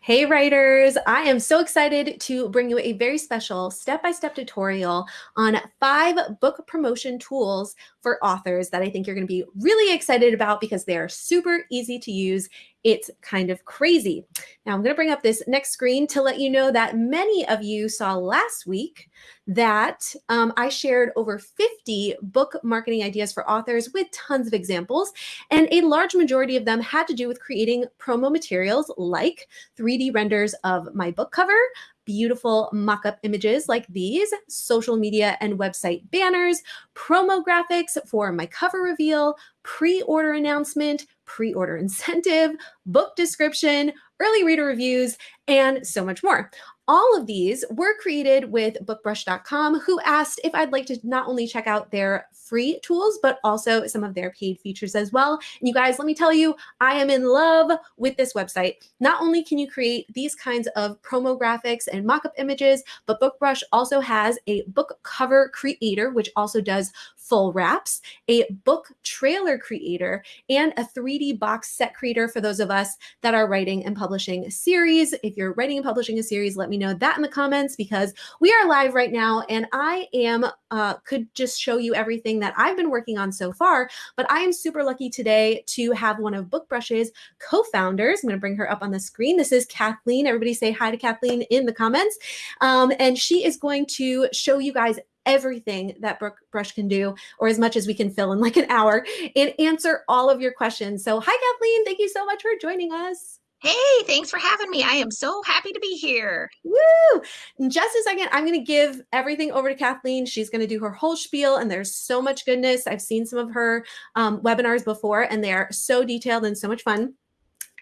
Hey writers, I am so excited to bring you a very special step-by-step tutorial on five book promotion tools for authors that I think you're gonna be really excited about because they are super easy to use it's kind of crazy. Now I'm gonna bring up this next screen to let you know that many of you saw last week that um, I shared over 50 book marketing ideas for authors with tons of examples. And a large majority of them had to do with creating promo materials like 3D renders of my book cover, beautiful mock-up images like these, social media and website banners, promo graphics for my cover reveal, pre-order announcement, pre-order incentive, book description, early reader reviews, and so much more. All of these were created with bookbrush.com who asked if I'd like to not only check out their free tools, but also some of their paid features as well. And you guys, let me tell you, I am in love with this website. Not only can you create these kinds of promo graphics and mock-up images, but BookBrush also has a book cover creator, which also does full wraps, a book trailer creator, and a 3D box set creator for those of us that are writing and publishing a series. If you're writing and publishing a series, let me know that in the comments because we are live right now and I am uh, could just show you everything that I've been working on so far, but I am super lucky today to have one of BookBrush's co-founders. I'm going to bring her up on the screen. This is Kathleen. Everybody say hi to Kathleen in the comments. Um, and she is going to show you guys everything that Brush can do, or as much as we can fill in like an hour, and answer all of your questions. So hi, Kathleen. Thank you so much for joining us. Hey, thanks for having me. I am so happy to be here. Woo! In just a second, I'm going to give everything over to Kathleen. She's going to do her whole spiel, and there's so much goodness. I've seen some of her um, webinars before, and they are so detailed and so much fun.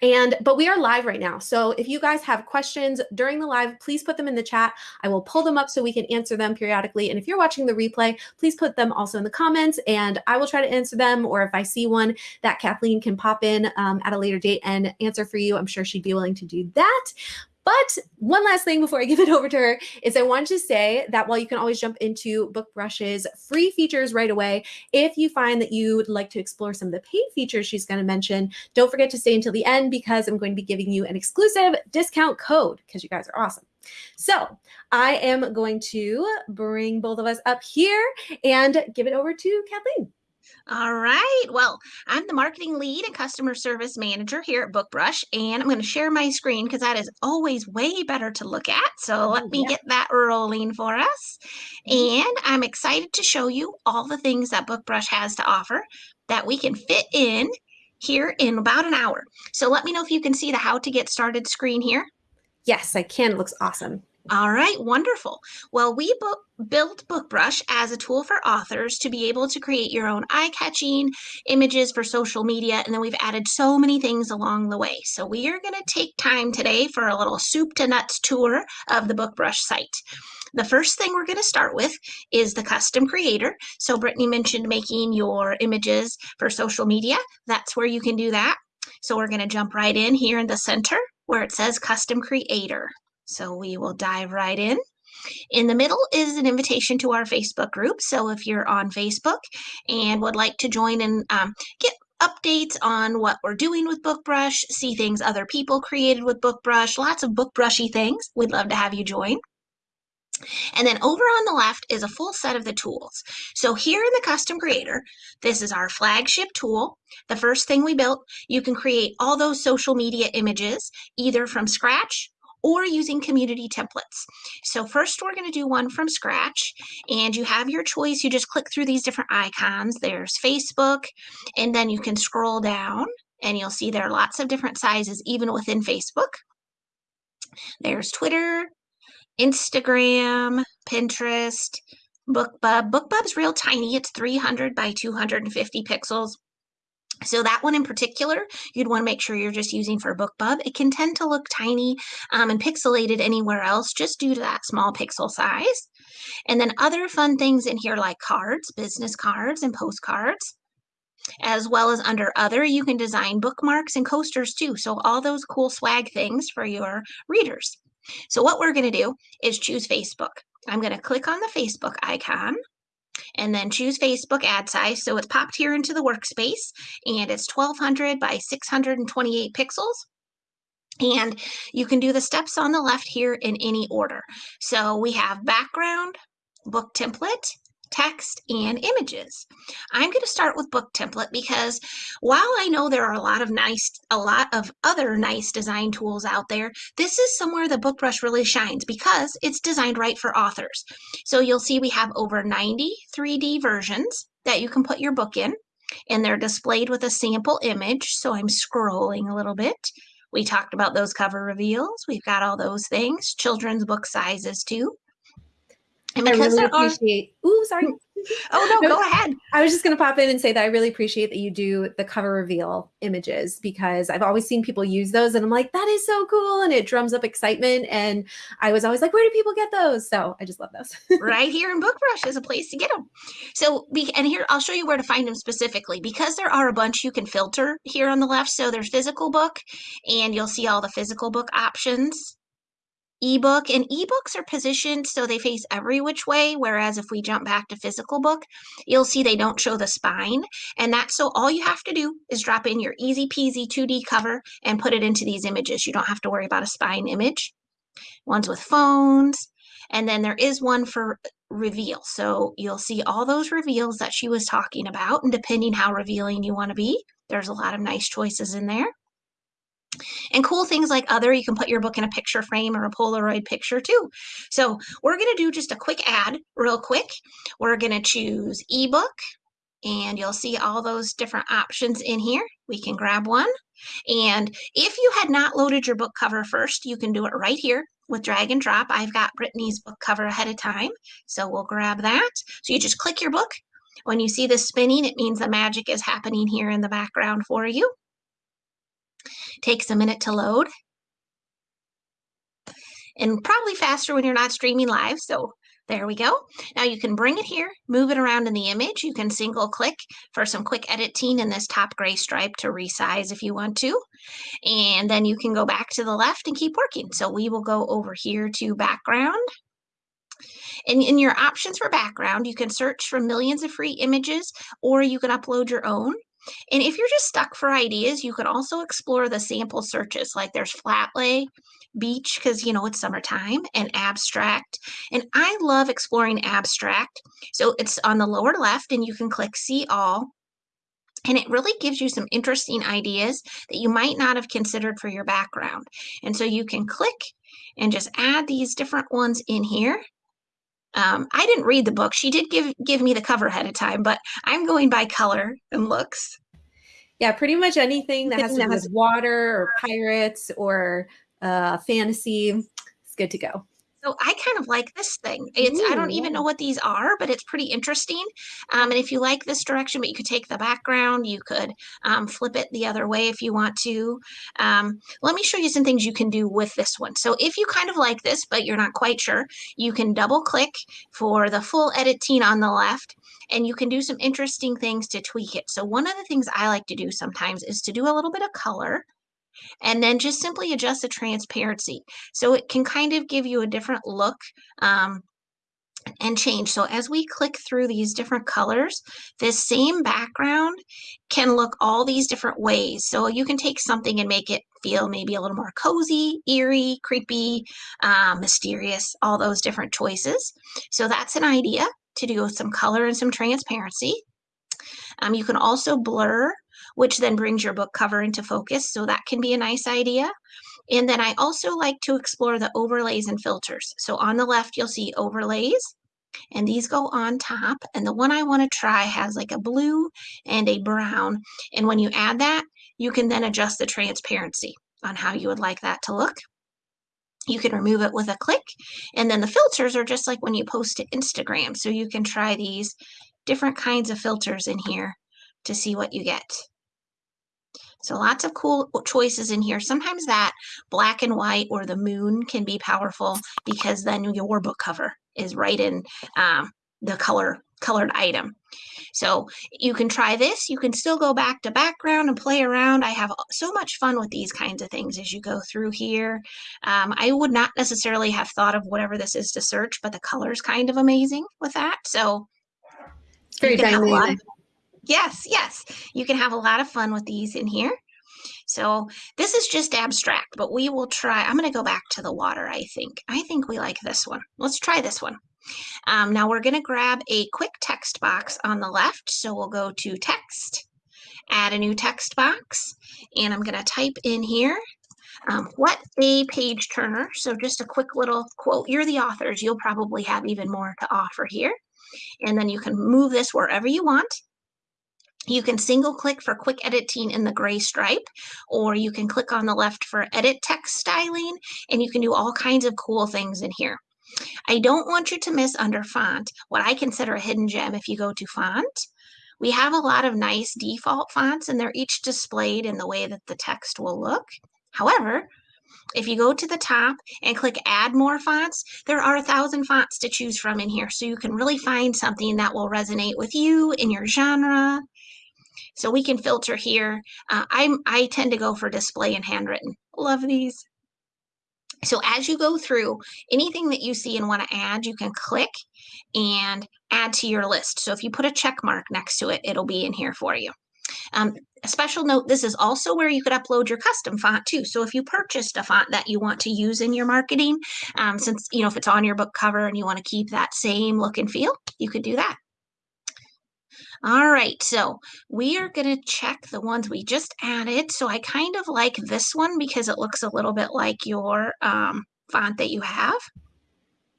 And, but we are live right now. So if you guys have questions during the live, please put them in the chat. I will pull them up so we can answer them periodically. And if you're watching the replay, please put them also in the comments and I will try to answer them. Or if I see one that Kathleen can pop in um, at a later date and answer for you, I'm sure she'd be willing to do that. But one last thing before I give it over to her is I want to say that while you can always jump into BookBrush's free features right away, if you find that you would like to explore some of the paid features she's going to mention, don't forget to stay until the end because I'm going to be giving you an exclusive discount code because you guys are awesome. So I am going to bring both of us up here and give it over to Kathleen. All right. Well, I'm the marketing lead and customer service manager here at BookBrush, and I'm going to share my screen because that is always way better to look at. So let me yeah. get that rolling for us. Mm-hmm. And I'm excited to show you all the things that BookBrush has to offer that we can fit in here in about an hour. So let me know if you can see the how to get started screen here. Yes, I can. It looks awesome. All right, wonderful. Well, we book, built BookBrush as a tool for authors to be able to create your own eye-catching images for social media, and then we've added so many things along the way. So we are going to take time today for a little soup to nuts tour of the BookBrush site. The first thing we're going to start with is the custom creator. So Brittany mentioned making your images for social media. That's where you can do that. So we're going to jump right in here in the center where it says custom creator. So we will dive right in. In the middle is an invitation to our Facebook group. So if you're on Facebook and would like to join and um, get updates on what we're doing with BookBrush, see things other people created with BookBrush, lots of BookBrushy things, we'd love to have you join. And then over on the left is a full set of the tools. So here in the custom creator, this is our flagship tool. The first thing we built, you can create all those social media images either from scratch or using community templates. So first we're going to do one from scratch and you have your choice. You just click through these different icons. There's Facebook and then you can scroll down and you'll see there are lots of different sizes even within Facebook. There's Twitter, Instagram, Pinterest, BookBub. BookBub's real tiny. It's 300 by 250 pixels. So that one in particular, you'd want to make sure you're just using for BookBub. It can tend to look tiny um, and pixelated anywhere else just due to that small pixel size. And then other fun things in here like cards, business cards and postcards. As well as under other, you can design bookmarks and coasters too. So all those cool swag things for your readers. So what we're going to do is choose Facebook. I'm going to click on the Facebook icon and then choose Facebook ad size. So it's popped here into the workspace and it's 1200 by 628 pixels. And you can do the steps on the left here in any order. So we have background, book template, text, and images. I'm going to start with book template because while I know there are a lot of nice, a lot of other nice design tools out there, this is somewhere the BookBrush really shines because it's designed right for authors. So you'll see we have over 90 3D versions that you can put your book in and they're displayed with a sample image. So I'm scrolling a little bit. We talked about those cover reveals. We've got all those things, children's book sizes too. And I really appreciate. Are, ooh, sorry. oh no, go ahead. I was just going to pop in and say that I really appreciate that you do the cover reveal images because I've always seen people use those, and I'm like, that is so cool, and it drums up excitement. And I was always like, where do people get those? So I just love those. right here in BookBrush is a place to get them. So, we and here I'll show you where to find them specifically because there are a bunch you can filter here on the left. So there's physical book, and you'll see all the physical book options ebook and ebooks are positioned so they face every which way whereas if we jump back to physical book you'll see they don't show the spine and that's so all you have to do is drop in your easy peasy 2d cover and put it into these images. You don't have to worry about a spine image. Ones with phones and then there is one for reveal. So you'll see all those reveals that she was talking about and depending how revealing you want to be there's a lot of nice choices in there and cool things like other, you can put your book in a picture frame or a Polaroid picture too. So we're going to do just a quick ad real quick. We're going to choose ebook and you'll see all those different options in here. We can grab one. And if you had not loaded your book cover first, you can do it right here with drag and drop. I've got Brittany's book cover ahead of time, so we'll grab that. So you just click your book. When you see this spinning, it means the magic is happening here in the background for you. Takes a minute to load. And probably faster when you're not streaming live. So there we go. Now you can bring it here, move it around in the image. You can single click for some quick editing in this top gray stripe to resize if you want to. And then you can go back to the left and keep working. So we will go over here to background. And in your options for background, you can search for millions of free images or you can upload your own. And if you're just stuck for ideas, you can also explore the sample searches like there's flat lay, beach, because you know it's summertime, and abstract. And I love exploring abstract. So it's on the lower left, and you can click see all. And it really gives you some interesting ideas that you might not have considered for your background. And so you can click and just add these different ones in here. Um, I didn't read the book. She did give give me the cover ahead of time, but I'm going by color and looks. Yeah, pretty much anything that has to do with water or pirates or uh, fantasy is good to go. So I kind of like this thing. It's Ooh, I don't even know what these are, but it's pretty interesting. Um, and if you like this direction, but you could take the background, you could um, flip it the other way if you want to. Um, let me show you some things you can do with this one. So if you kind of like this, but you're not quite sure, you can double click for the full editing on the left and you can do some interesting things to tweak it. So one of the things I like to do sometimes is to do a little bit of color and then just simply adjust the transparency. So it can kind of give you a different look um, and change. So as we click through these different colors, this same background can look all these different ways. So you can take something and make it feel maybe a little more cozy, eerie, creepy, uh, mysterious, all those different choices. So that's an idea to do with some color and some transparency. Um, you can also blur which then brings your book cover into focus. So that can be a nice idea. And then I also like to explore the overlays and filters. So on the left, you'll see overlays and these go on top. And the one I want to try has like a blue and a brown. And when you add that, you can then adjust the transparency on how you would like that to look. You can remove it with a click. And then the filters are just like when you post to Instagram. So you can try these different kinds of filters in here to see what you get. So lots of cool choices in here. Sometimes that black and white or the moon can be powerful because then your book cover is right in um, the color colored item. So you can try this. You can still go back to background and play around. I have so much fun with these kinds of things as you go through here. Um, I would not necessarily have thought of whatever this is to search, but the color is kind of amazing with that. So it's very dynamic. Yes, yes. You can have a lot of fun with these in here. So this is just abstract, but we will try. I'm going to go back to the water, I think. I think we like this one. Let's try this one. Um, now we're going to grab a quick text box on the left. So we'll go to text, add a new text box, and I'm going to type in here um, what a page turner. So just a quick little quote. You're the authors. You'll probably have even more to offer here. And then you can move this wherever you want. You can single click for quick editing in the gray stripe, or you can click on the left for edit text styling, and you can do all kinds of cool things in here. I don't want you to miss under font what I consider a hidden gem if you go to font. We have a lot of nice default fonts and they're each displayed in the way that the text will look. However, if you go to the top and click add more fonts, there are a thousand fonts to choose from in here. So you can really find something that will resonate with you in your genre. So we can filter here. Uh, I'm, I tend to go for display and handwritten. Love these. So as you go through anything that you see and want to add, you can click and add to your list. So if you put a check mark next to it, it'll be in here for you. Um, a special note, this is also where you could upload your custom font too. So if you purchased a font that you want to use in your marketing, um, since, you know, if it's on your book cover and you want to keep that same look and feel, you could do that. All right, so we are going to check the ones we just added. So I kind of like this one because it looks a little bit like your um, font that you have.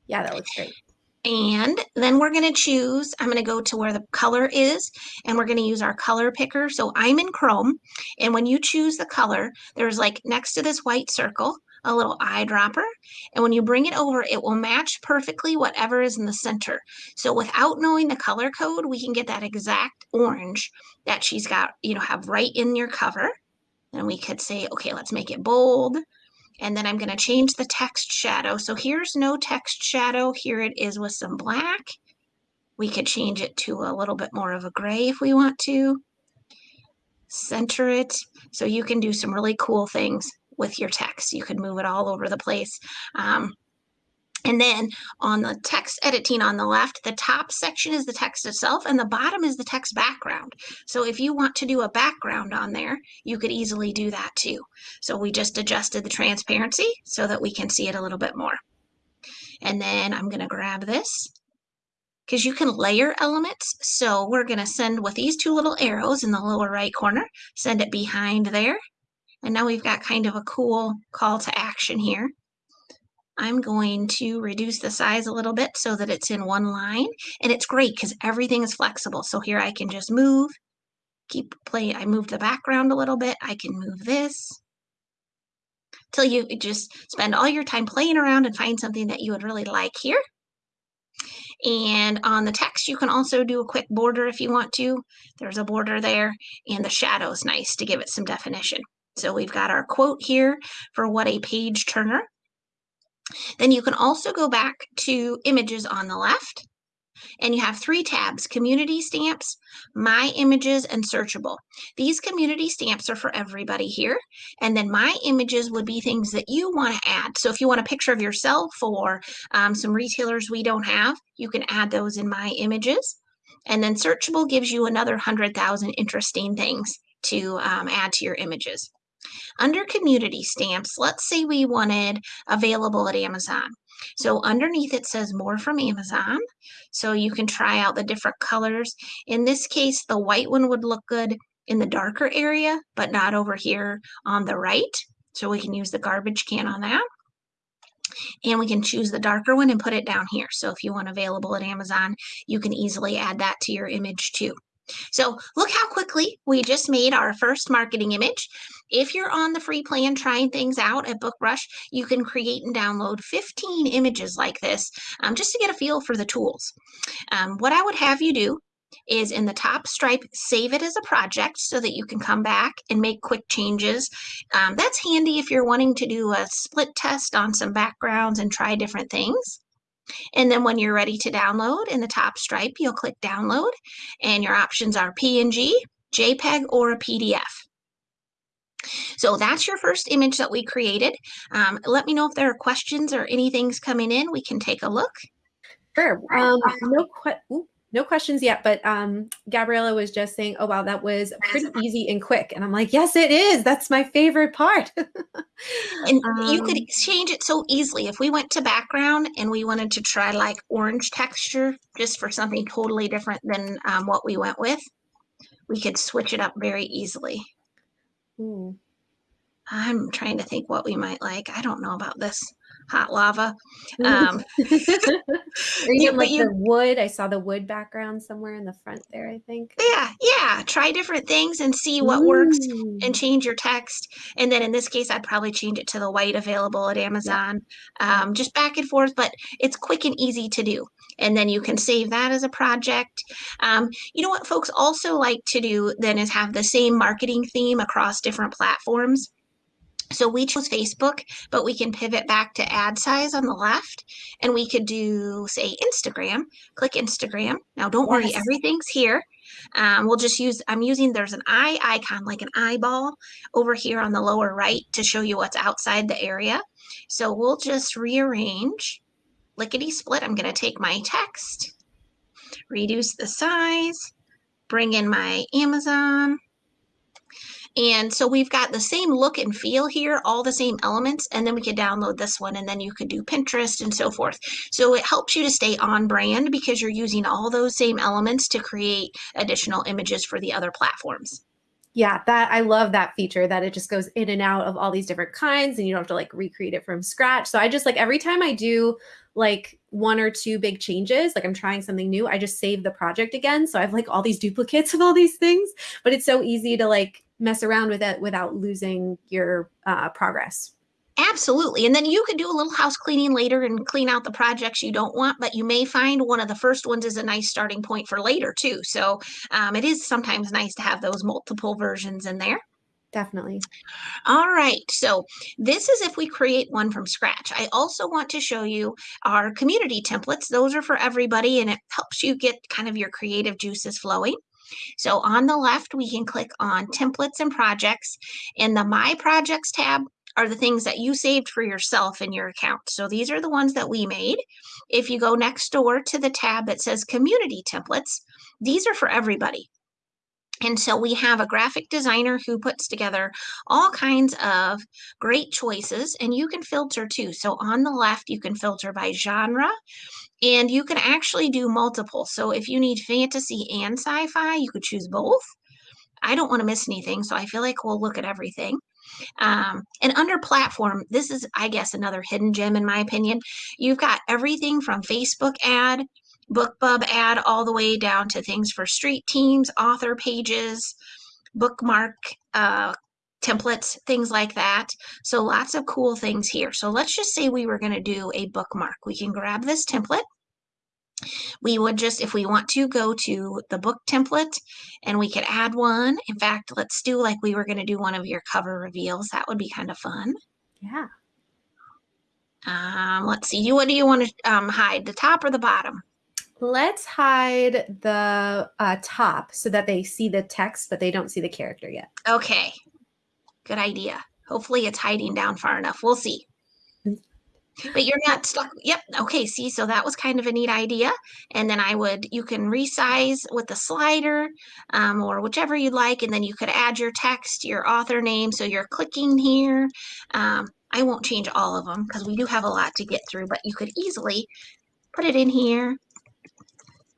Yeah, that looks great. And then we're going to choose, I'm going to go to where the color is, and we're going to use our color picker. So I'm in Chrome, and when you choose the color, there's like next to this white circle, a little eyedropper. And when you bring it over, it will match perfectly whatever is in the center. So without knowing the color code, we can get that exact orange that she's got, you know, have right in your cover. And we could say, okay, let's make it bold. And then I'm going to change the text shadow. So here's no text shadow. Here it is with some black. We could change it to a little bit more of a gray if we want to. Center it. So you can do some really cool things with your text. You could move it all over the place. Um, and then on the text editing on the left, the top section is the text itself and the bottom is the text background. So if you want to do a background on there, you could easily do that too. So we just adjusted the transparency so that we can see it a little bit more. And then I'm going to grab this because you can layer elements. So we're going to send with these two little arrows in the lower right corner, send it behind there. And now we've got kind of a cool call to action here. I'm going to reduce the size a little bit so that it's in one line. And it's great because everything is flexible. So here I can just move, keep play. I move the background a little bit. I can move this till you just spend all your time playing around and find something that you would really like here. And on the text, you can also do a quick border if you want to. There's a border there, and the shadow is nice to give it some definition. So we've got our quote here for what a page turner then you can also go back to images on the left and you have three tabs, community stamps, my images, and searchable. These community stamps are for everybody here. And then my images would be things that you want to add. So if you want a picture of yourself or um, some retailers we don't have, you can add those in my images. And then searchable gives you another 100,000 interesting things to um, add to your images. Under community stamps, let's say we wanted available at Amazon. So underneath it says more from Amazon. So you can try out the different colors. In this case, the white one would look good in the darker area, but not over here on the right. So we can use the garbage can on that. And we can choose the darker one and put it down here. So if you want available at Amazon, you can easily add that to your image too. So look how quickly we just made our first marketing image. If you're on the free plan trying things out at BookBrush, you can create and download 15 images like this um, just to get a feel for the tools. Um, what I would have you do is in the top stripe, save it as a project so that you can come back and make quick changes. Um, that's handy if you're wanting to do a split test on some backgrounds and try different things. And then when you're ready to download in the top stripe, you'll click download and your options are PNG, JPEG, or a PDF. So that's your first image that we created. Um, let me know if there are questions or anything's coming in. We can take a look. Sure. Um, no, que no questions yet, but um, Gabriella was just saying, oh, wow, that was pretty easy and quick. And I'm like, yes, it is. That's my favorite part. and um, you could um, change it so easily. If we went to background and we wanted to try like orange texture just for something totally different than um, what we went with, we could switch it up very easily. Ooh. I'm trying to think what we might like. I don't know about this hot lava. Um, you, like you, the wood. I saw the wood background somewhere in the front there, I think. Yeah, yeah. Try different things and see what Ooh. works and change your text. And then in this case, I'd probably change it to the white available at Amazon. Yeah. Um, just back and forth, but it's quick and easy to do. And then you can save that as a project. Um, you know what folks also like to do then is have the same marketing theme across different platforms. So we chose Facebook, but we can pivot back to ad size on the left and we could do say Instagram, click Instagram. Now don't worry, yes. everything's here. Um, we'll just use, I'm using, there's an eye icon, like an eyeball over here on the lower right to show you what's outside the area. So we'll just rearrange, lickety split. I'm going to take my text, reduce the size, bring in my Amazon, and so we've got the same look and feel here, all the same elements, and then we can download this one and then you could do Pinterest and so forth. So it helps you to stay on brand because you're using all those same elements to create additional images for the other platforms. Yeah, that I love that feature that it just goes in and out of all these different kinds and you don't have to like recreate it from scratch. So I just like every time I do like one or two big changes, like I'm trying something new, I just save the project again. So I have like all these duplicates of all these things, but it's so easy to like mess around with it without losing your uh, progress. Absolutely. And then you could do a little house cleaning later and clean out the projects you don't want, but you may find one of the first ones is a nice starting point for later too. So um, it is sometimes nice to have those multiple versions in there. Definitely. All right. So this is if we create one from scratch. I also want to show you our community templates. Those are for everybody and it helps you get kind of your creative juices flowing. So on the left, we can click on templates and projects. In the My Projects tab are the things that you saved for yourself in your account. So these are the ones that we made. If you go next door to the tab that says community templates, these are for everybody. And so we have a graphic designer who puts together all kinds of great choices and you can filter too. So on the left, you can filter by genre and you can actually do multiple. So if you need fantasy and sci-fi, you could choose both. I don't want to miss anything, so I feel like we'll look at everything. Um, and under platform, this is, I guess, another hidden gem in my opinion. You've got everything from Facebook ad, BookBub ad, all the way down to things for street teams, author pages, bookmark uh, templates, things like that. So lots of cool things here. So let's just say we were going to do a bookmark. We can grab this template. We would just, if we want to, go to the book template and we could add one. In fact, let's do like we were going to do one of your cover reveals. That would be kind of fun. Yeah. Um, let's see. You, what do you want to um, hide, the top or the bottom? Let's hide the uh, top so that they see the text, but they don't see the character yet. Okay. Good idea. Hopefully it's hiding down far enough. We'll see. But you're not stuck. Yep. Okay. See, so that was kind of a neat idea. And then I would, you can resize with the slider um, or whichever you'd like. And then you could add your text, your author name. So you're clicking here. Um, I won't change all of them because we do have a lot to get through, but you could easily put it in here.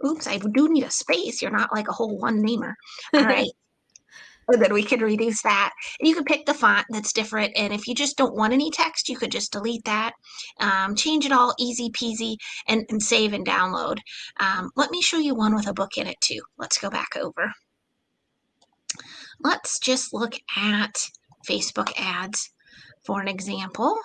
Oops, I do need a space. You're not like a whole one namer. All right. and then we can reduce that. And you can pick the font that's different. And if you just don't want any text, you could just delete that, um, change it all easy peasy, and, and save and download. Um, let me show you one with a book in it too. Let's go back over. Let's just look at Facebook ads for an example.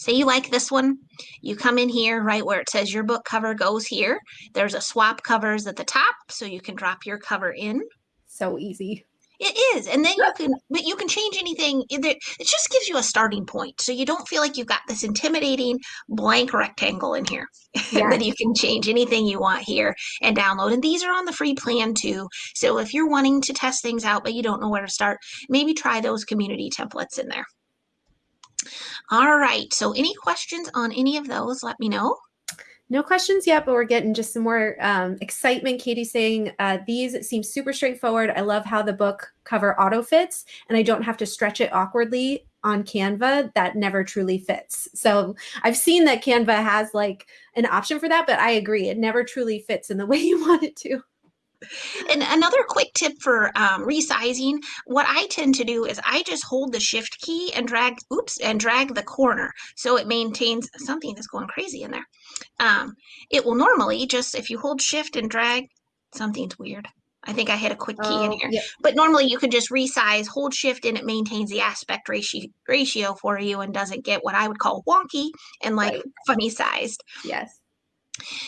Say you like this one, you come in here right where it says your book cover goes here. There's a swap covers at the top, so you can drop your cover in so easy. It is, and then you can, but you can change anything. It just gives you a starting point, so you don't feel like you've got this intimidating blank rectangle in here. Yeah. that you can change anything you want here and download. And these are on the free plan too. So if you're wanting to test things out but you don't know where to start, maybe try those community templates in there. All right. So any questions on any of those? Let me know. No questions yet, but we're getting just some more um, excitement. Katie saying uh, these seem super straightforward. I love how the book cover auto fits, and I don't have to stretch it awkwardly on Canva. That never truly fits. So I've seen that Canva has like an option for that, but I agree, it never truly fits in the way you want it to. And another quick tip for um, resizing, what I tend to do is I just hold the shift key and drag, oops, and drag the corner so it maintains something that's going crazy in there. Um, it will normally just, if you hold shift and drag, something's weird. I think I hit a quick key oh, in here. But normally you can just resize, hold shift, and it maintains the aspect ratio ratio for you and doesn't get what I would call wonky and like right. funny sized. Yes.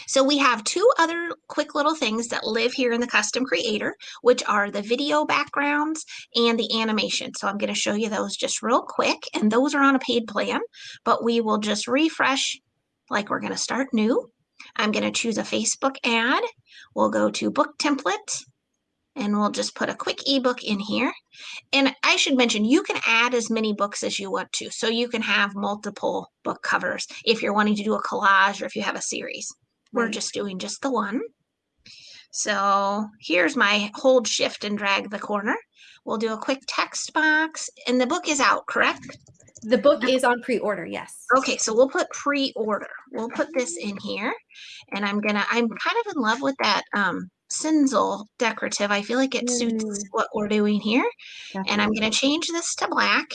So we have two other quick little things that live here in the custom creator, which are the video backgrounds and the animation. So I'm going to show you those just real quick. And those are on a paid plan, but we will just refresh like we're going to start new. I'm going to choose a Facebook ad. We'll go to book template and we'll just put a quick ebook in here. And I should mention, you can add as many books as you want to. So you can have multiple book covers if you're wanting to do a collage or if you have a series. We're just doing just the one. So here's my hold shift and drag the corner. We'll do a quick text box and the book is out, correct? The book is on pre-order, yes. Okay, so we'll put pre-order. We'll put this in here and I'm gonna, I'm kind of in love with that um, Cinzel decorative. I feel like it suits mm. what we're doing here. Definitely. And I'm gonna change this to black.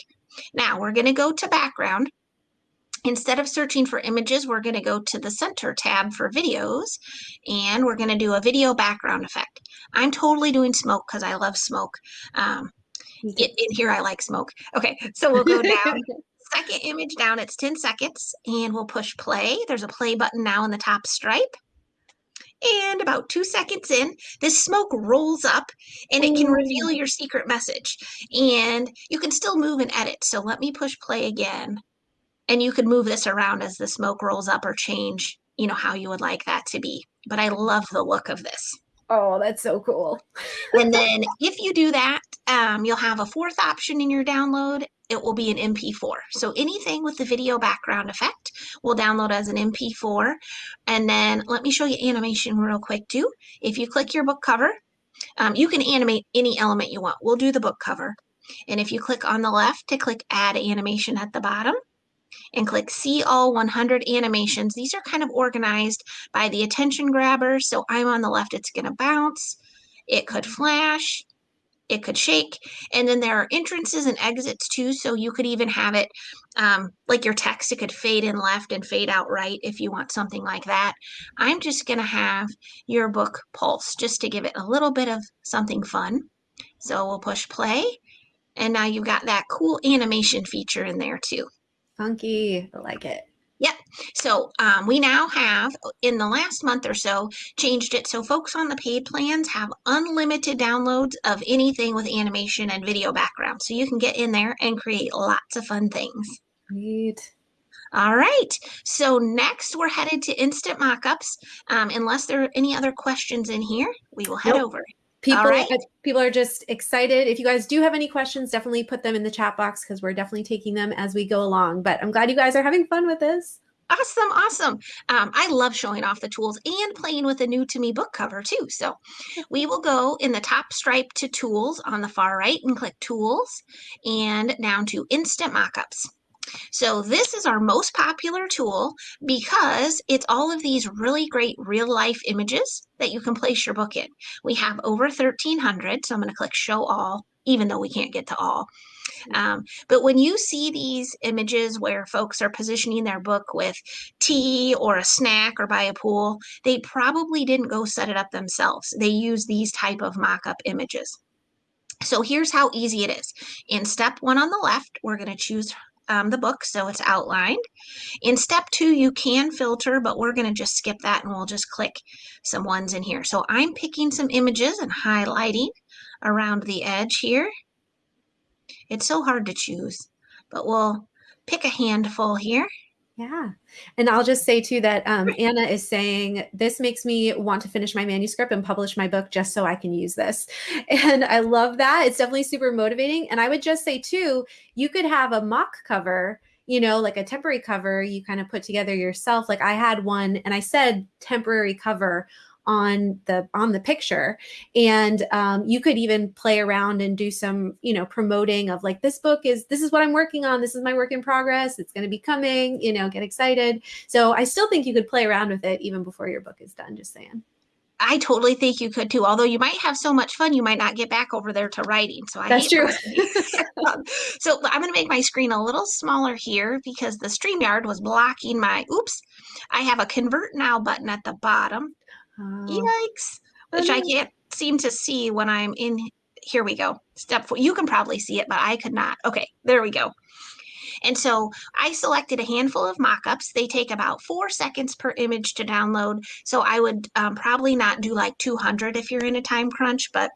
Now we're gonna go to background Instead of searching for images, we're going to go to the center tab for videos and we're going to do a video background effect. I'm totally doing smoke because I love smoke. Um, in, in here, I like smoke. Okay, so we'll go down. Second image down, it's 10 seconds and we'll push play. There's a play button now in the top stripe. And about two seconds in, this smoke rolls up and it can reveal your secret message. And you can still move and edit. So let me push play again and you can move this around as the smoke rolls up or change, you know, how you would like that to be. But I love the look of this. Oh, that's so cool. and then if you do that, um, you'll have a fourth option in your download. It will be an MP4. So anything with the video background effect will download as an MP4. And then let me show you animation real quick too. If you click your book cover, um, you can animate any element you want. We'll do the book cover. And if you click on the left to click add animation at the bottom, and click see all 100 animations. These are kind of organized by the attention grabber. So I'm on the left, it's gonna bounce, it could flash, it could shake. And then there are entrances and exits too. So you could even have it um, like your text, it could fade in left and fade out right if you want something like that. I'm just gonna have your book pulse just to give it a little bit of something fun. So we'll push play. And now you've got that cool animation feature in there too. Funky. I like it. Yep. So um, we now have, in the last month or so, changed it so folks on the paid plans have unlimited downloads of anything with animation and video background. So you can get in there and create lots of fun things. Neat. All right. So next we're headed to instant mockups. Um, unless there are any other questions in here, we will head nope. over. People, right. people are just excited. If you guys do have any questions, definitely put them in the chat box because we're definitely taking them as we go along. But I'm glad you guys are having fun with this. Awesome, awesome. Um, I love showing off the tools and playing with a new to me book cover too. So we will go in the top stripe to tools on the far right and click tools and down to instant mockups. So this is our most popular tool because it's all of these really great real life images that you can place your book in. We have over 1,300, so I'm going to click show all, even though we can't get to all. Um, but when you see these images where folks are positioning their book with tea or a snack or by a pool, they probably didn't go set it up themselves. They use these type of mock-up images. So here's how easy it is. In step one on the left, we're going to choose um, the book so it's outlined. In step two, you can filter, but we're going to just skip that and we'll just click some ones in here. So I'm picking some images and highlighting around the edge here. It's so hard to choose, but we'll pick a handful here Yeah. And I'll just say too that um, Anna is saying, this makes me want to finish my manuscript and publish my book just so I can use this. And I love that. It's definitely super motivating. And I would just say too, you could have a mock cover, you know, like a temporary cover you kind of put together yourself. Like I had one and I said temporary cover on the on the picture and um, you could even play around and do some you know promoting of like this book is this is what i'm working on this is my work in progress it's going to be coming you know get excited so i still think you could play around with it even before your book is done just saying I totally think you could too. Although you might have so much fun, you might not get back over there to writing. So I that's true. um, so I'm going to make my screen a little smaller here because the StreamYard was blocking my. Oops, I have a convert now button at the bottom. Oh. Yikes! Which I can't seem to see when I'm in. Here we go. Step four. You can probably see it, but I could not. Okay, there we go. And so I selected a handful of mockups. They take about four seconds per image to download. So I would um, probably not do like 200 if you're in a time crunch, but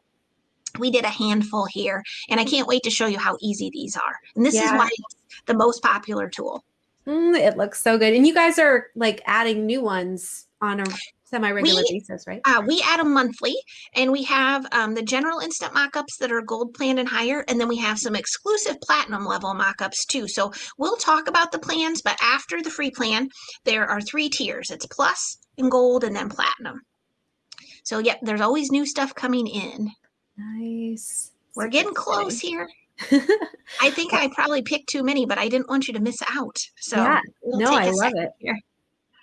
we did a handful here. And I can't wait to show you how easy these are. And this yeah. is why it's the most popular tool. Mm, it looks so good. And you guys are like adding new ones on a semi-regular we, basis, right? Uh, we add them monthly, and we have um, the general instant mockups that are gold plan and higher, and then we have some exclusive platinum level mockups too. So we'll talk about the plans, but after the free plan, there are three tiers. It's plus and gold, and then platinum. So yep, there's always new stuff coming in. Nice. We're getting close here. I think I probably picked too many, but I didn't want you to miss out. So yeah, we'll no, I love it. Here.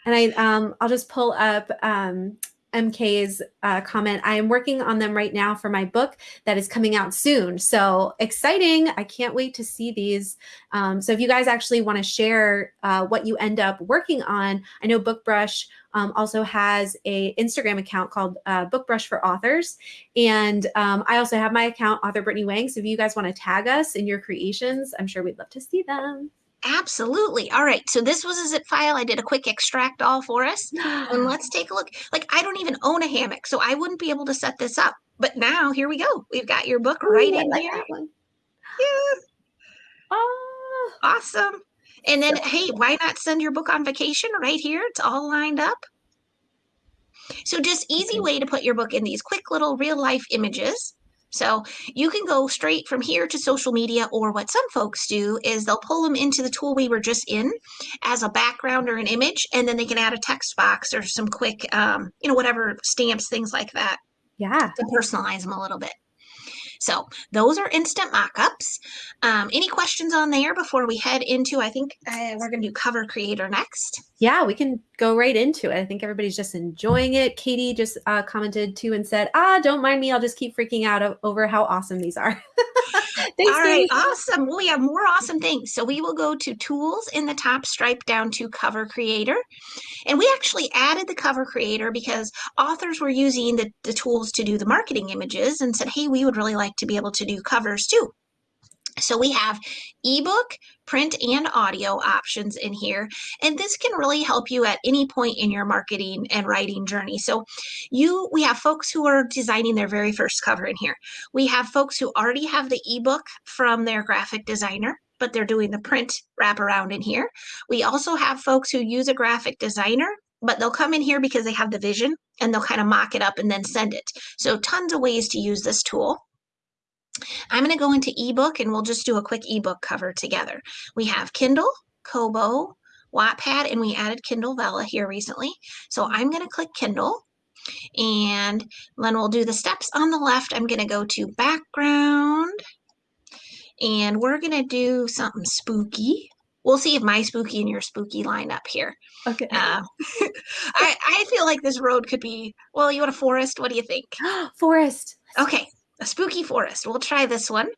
And I, um, I'll just pull up um, MK's uh, comment. I am working on them right now for my book that is coming out soon. So exciting. I can't wait to see these. Um, so if you guys actually want to share uh, what you end up working on, I know BookBrush um, also has a Instagram account called uh, BookBrush for Authors. And um, I also have my account, Author Brittany Wang. So if you guys want to tag us in your creations, I'm sure we'd love to see them. Absolutely. All right. So this was a zip file. I did a quick extract all for us. and let's take a look. Like I don't even own a hammock, so I wouldn't be able to set this up. But now here we go. We've got your book right I in like here. Yeah. Oh, awesome. And then, hey, why not send your book on vacation right here? It's all lined up. So just easy way to put your book in these quick little real life images. So you can go straight from here to social media, or what some folks do is they'll pull them into the tool we were just in as a background or an image, and then they can add a text box or some quick, um, you know, whatever stamps, things like that. Yeah. To personalize them a little bit. So those are instant mockups. Um, any questions on there before we head into, I think uh, we're going to do cover creator next. Yeah, we can go right into it. I think everybody's just enjoying it. Katie just uh, commented too and said, ah, don't mind me. I'll just keep freaking out over how awesome these are. Thanks, All right, awesome. Well, we have more awesome things. So we will go to tools in the top stripe down to cover creator. And we actually added the cover creator because authors were using the, the tools to do the marketing images and said, hey, we would really like to be able to do covers too. So we have ebook, print, and audio options in here. And this can really help you at any point in your marketing and writing journey. So you we have folks who are designing their very first cover in here. We have folks who already have the ebook from their graphic designer but they're doing the print wraparound in here. We also have folks who use a graphic designer but they'll come in here because they have the vision and they'll kind of mock it up and then send it. So tons of ways to use this tool. I'm going to go into ebook and we'll just do a quick ebook cover together. We have Kindle, Kobo, Wattpad, and we added Kindle Vella here recently. So I'm going to click Kindle and then we'll do the steps on the left. I'm going to go to background and we're going to do something spooky. We'll see if my spooky and your spooky line up here. Okay. Uh, I, I feel like this road could be, well, you want a forest? What do you think? forest. Okay a spooky forest. We'll try this one.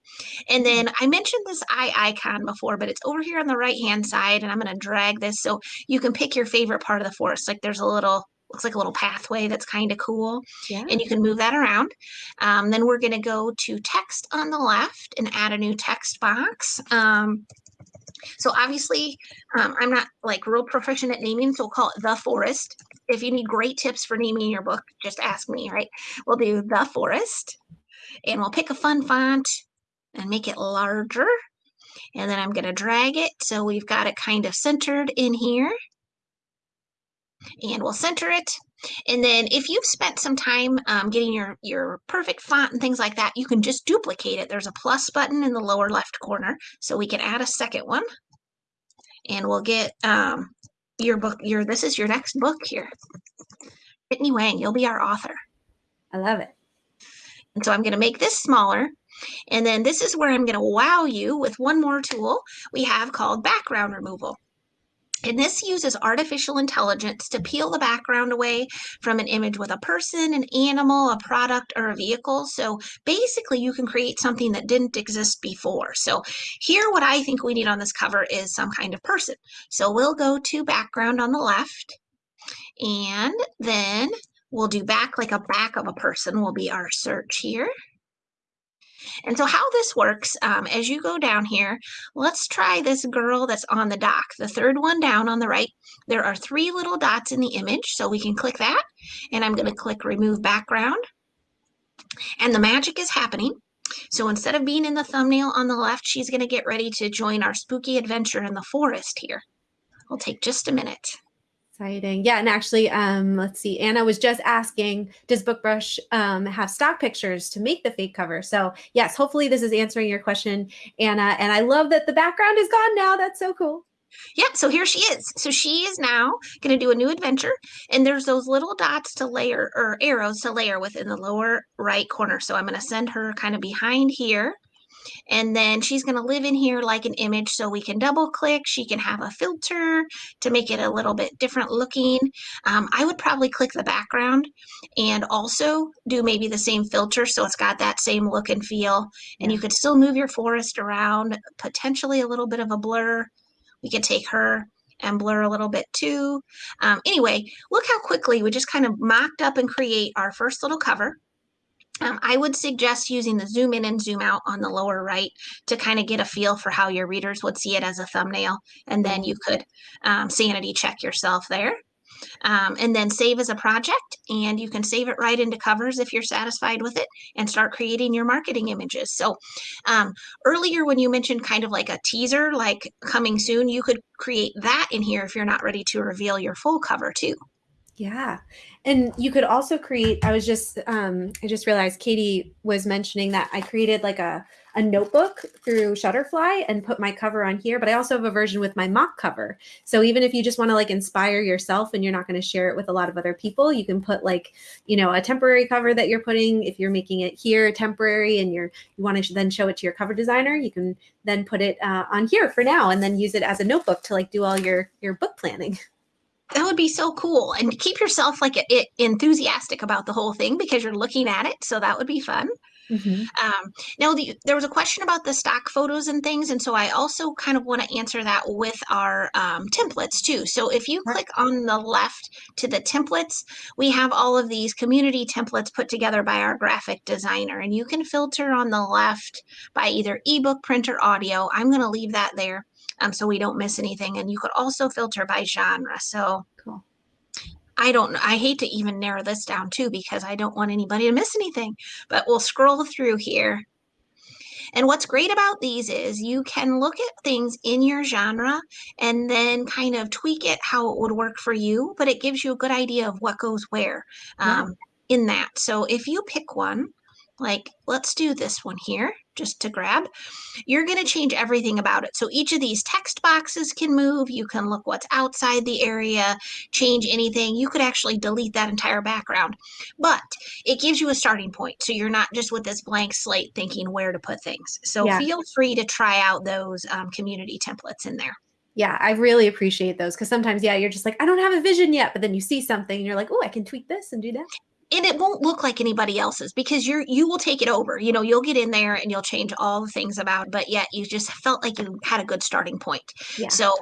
And then I mentioned this eye icon before, but it's over here on the right hand side. And I'm going to drag this so you can pick your favorite part of the forest. Like there's a little, looks like a little pathway that's kind of cool. Yeah. And you can move that around. Um, then we're going to go to text on the left and add a new text box. Um, so obviously, um, I'm not like real proficient at naming, so we'll call it The Forest. If you need great tips for naming your book, just ask me, right? We'll do The Forest and we'll pick a fun font and make it larger. And then I'm going to drag it so we've got it kind of centered in here. And we'll center it. And then if you've spent some time um, getting your, your perfect font and things like that, you can just duplicate it. There's a plus button in the lower left corner. So we can add a second one. And we'll get um, your book, your this is your next book here. Brittany Wang, you'll be our author. I love it. And so I'm going to make this smaller. And then this is where I'm going to wow you with one more tool we have called background removal. And this uses artificial intelligence to peel the background away from an image with a person, an animal, a product, or a vehicle. So basically, you can create something that didn't exist before. So here, what I think we need on this cover is some kind of person. So we'll go to background on the left, and then we'll do back like a back of a person will be our search here. And so how this works, um, as you go down here, let's try this girl that's on the dock. The third one down on the right, there are three little dots in the image, so we can click that. And I'm going to click Remove Background. And the magic is happening. So instead of being in the thumbnail on the left, she's going to get ready to join our spooky adventure in the forest here. It'll take just a minute. Exciting. Yeah. And actually, um, let's see, Anna was just asking, does BookBrush um, have stock pictures to make the fake cover? So yes, hopefully this is answering your question, Anna. And I love that the background is gone now. That's so cool. Yeah, so here she is. So she is now going to do a new adventure. And there's those little dots to layer or arrows to layer within the lower right corner. So I'm going to send her kind of behind here. And then she's going to live in here like an image. So we can double click. She can have a filter to make it a little bit different looking. Um, I would probably click the background and also do maybe the same filter. So it's got that same look and feel. And you could still move your forest around, potentially a little bit of a blur. We could take her and blur a little bit too. Um, anyway, look how quickly we just kind of mocked up and create our first little cover. Um, I would suggest using the zoom in and zoom out on the lower right to kind of get a feel for how your readers would see it as a thumbnail. And then you could um, sanity check yourself there. Um, and then save as a project and you can save it right into covers if you're satisfied with it and start creating your marketing images so um, earlier when you mentioned kind of like a teaser like coming soon you could create that in here if you're not ready to reveal your full cover too yeah. And you could also create, I was just, um, I just realized Katie was mentioning that I created like a, a notebook through Shutterfly and put my cover on here, but I also have a version with my mock cover. So even if you just want to like inspire yourself and you're not going to share it with a lot of other people, you can put like, you know, a temporary cover that you're putting, if you're making it here temporary and you're, you want to then show it to your cover designer, you can then put it uh, on here for now and then use it as a notebook to like do all your, your book planning. that would be so cool. And keep yourself like it, enthusiastic about the whole thing because you're looking at it so that would be fun. Mm-hmm. um, now the, there was a question about the stock photos and things and so i also kind of want to answer that with our um, templates too. So if you click on the left to the templates we have all of these community templates put together by our graphic designer and you can filter on the left by either ebook print or audio. I'm going to leave that there um, so we don't miss anything. And you could also filter by genre. So cool. I don't I hate to even narrow this down too because I don't want anybody to miss anything. But we'll scroll through here. And what's great about these is you can look at things in your genre and then kind of tweak it how it would work for you, but it gives you a good idea of what goes where um, yeah. in that. So if you pick one, like let's do this one here just to grab, you're going to change everything about it. So each of these text boxes can move. You can look what's outside the area, change anything. You could actually delete that entire background, but it gives you a starting point. So you're not just with this blank slate thinking where to put things. So yeah. feel free to try out those um, community templates in there. Yeah, I really appreciate those because sometimes, yeah, you're just like, I don't have a vision yet, but then you see something and you're like, oh, I can tweak this and do that and it won't look like anybody else's because you're you will take it over. You know you'll get in there and you'll change all the things about it, but yet you just felt like you had a good starting point. Yeah. so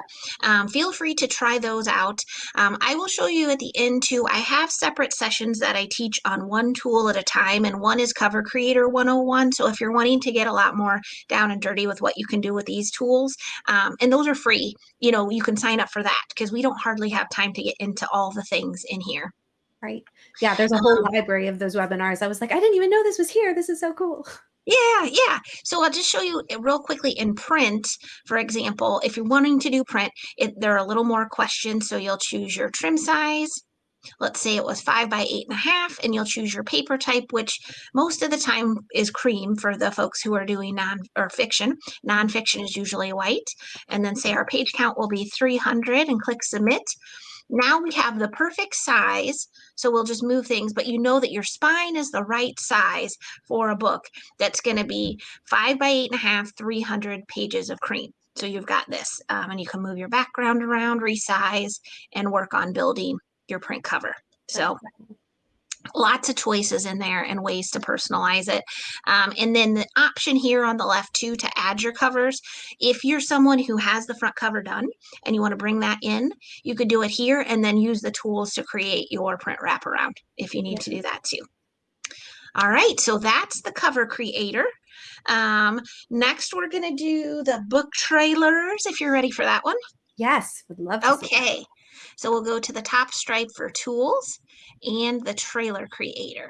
um, feel free to try those out. Um, i will show you at the end too i have separate sessions that i teach on one tool at a time and one is cover creator 101 so if you're wanting to get a lot more down and dirty with what you can do with these tools um, and those are free you know you can sign up for that because we don't hardly have time to get into all the things in here Right. Yeah, there's a whole library of those webinars. I was like, I didn't even know this was here. This is so cool. Yeah, yeah. So I'll just show you real quickly in print. For example, if you're wanting to do print, it, there are a little more questions. So you'll choose your trim size. Let's say it was five by eight and a half, and you'll choose your paper type, which most of the time is cream for the folks who are doing non or fiction. Nonfiction is usually white. And then say our page count will be 300 and click submit. Now we have the perfect size. So we'll just move things, but you know that your spine is the right size for a book that's going to be five by eight and a half, 300 pages of cream. So you've got this, um, and you can move your background around, resize, and work on building your print cover. So lots of choices in there and ways to personalize it. Um, and then the option here on the left too to add your covers. If you're someone who has the front cover done and you want to bring that in, you could do it here and then use the tools to create your print wraparound if you need yeah. to do that too. All right, so that's the cover creator. Um, next, we're going to do the book trailers if you're ready for that one. Yes, would love to. Okay. So we'll go to the top stripe for tools and the trailer creator.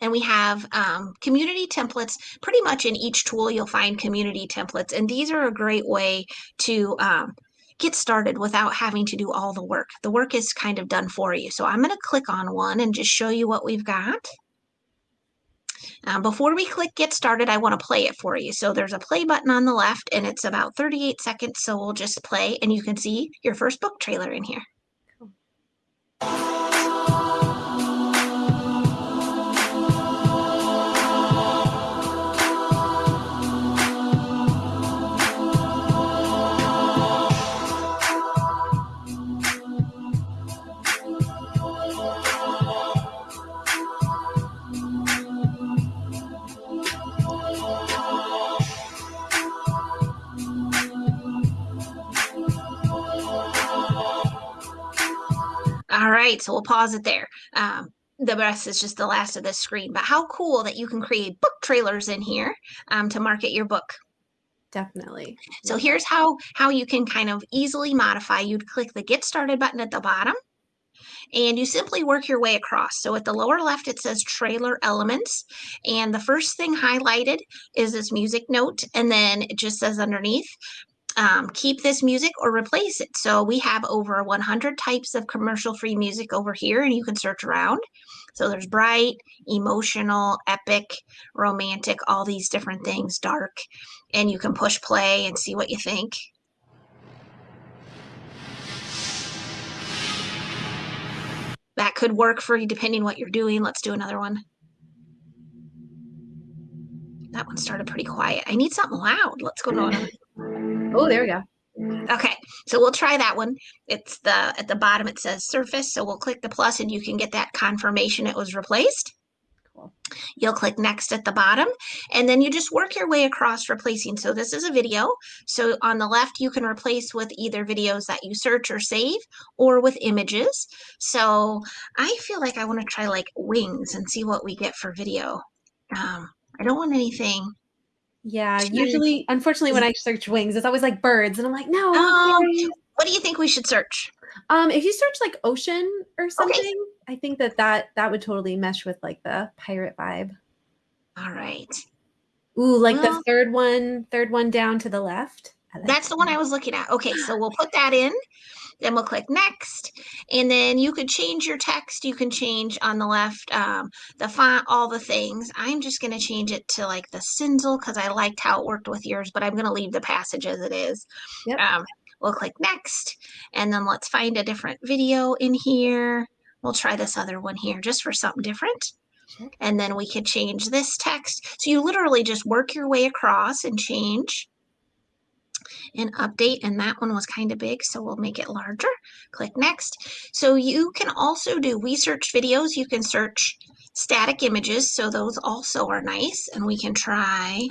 And we have um, community templates. Pretty much in each tool, you'll find community templates. And these are a great way to um, get started without having to do all the work. The work is kind of done for you. So I'm going to click on one and just show you what we've got. Um, before we click get started, I want to play it for you. So there's a play button on the left and it's about 38 seconds. So we'll just play and you can see your first book trailer in here. Cool. All right, so we'll pause it there. Um, the rest is just the last of the screen. But how cool that you can create book trailers in here um, to market your book. Definitely. So here's how, how you can kind of easily modify. You'd click the Get Started button at the bottom and you simply work your way across. So at the lower left, it says trailer elements. And the first thing highlighted is this music note. And then it just says underneath, um, keep this music or replace it. So we have over 100 types of commercial free music over here and you can search around. So there's bright, emotional, epic, romantic, all these different things, dark, and you can push play and see what you think. That could work for you depending what you're doing. Let's do another one. That one started pretty quiet. I need something loud. Let's go to another. Oh, there we go. Okay, so we'll try that one. It's the at the bottom it says surface, so we'll click the plus and you can get that confirmation it was replaced. Cool. You'll click next at the bottom and then you just work your way across replacing. So this is a video. So on the left you can replace with either videos that you search or save or with images. So I feel like I want to try like wings and see what we get for video. Um, I don't want anything yeah, usually, unfortunately, when I search wings, it's always like birds, and I'm like, no. Um, what do you think we should search? Um, if you search like ocean or something, okay. I think that that that would totally mesh with like the pirate vibe. All right. Ooh, like well, the third one, third one down to the left. Like that's that. the one I was looking at. Okay, so we'll put that in. Then we'll click next. And then you could change your text. You can change on the left um, the font, all the things. I'm just going to change it to like the Cinzel because I liked how it worked with yours, but I'm going to leave the passage as it is. Yep. Um, we'll click next. And then let's find a different video in here. We'll try this other one here just for something different. And then we could change this text. So you literally just work your way across and change and update and that one was kind of big so we'll make it larger. Click next. So you can also do we search videos. You can search static images so those also are nice and we can try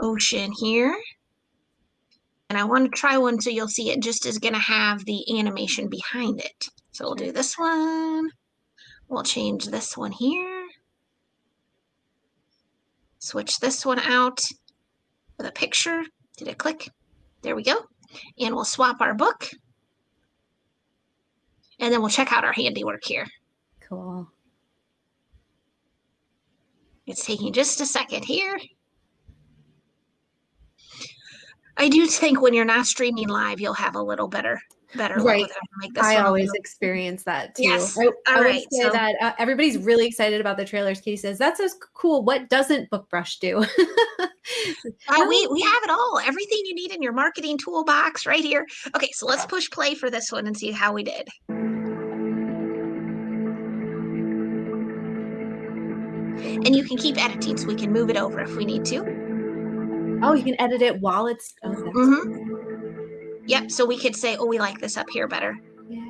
ocean here. And I want to try one so you'll see it just is going to have the animation behind it. So we'll do this one. We'll change this one here. Switch this one out with a picture. Did it click there we go. And we'll swap our book. And then we'll check out our handiwork here. Cool. It's taking just a second here. I do think when you're not streaming live, you'll have a little better better Right. with it. I'm like, this I always experience that too. Yes. I, All I would right, say so- that uh, everybody's really excited about the trailers. Katie says, that's so cool. What doesn't BookBrush do? Uh, we we have it all. Everything you need in your marketing toolbox right here. Okay, so let's push play for this one and see how we did. And you can keep editing so we can move it over if we need to. oh, you can edit it while it's. Oh, Mm-hmm. Yep, so we could say, oh, we like this up here better. Yeah.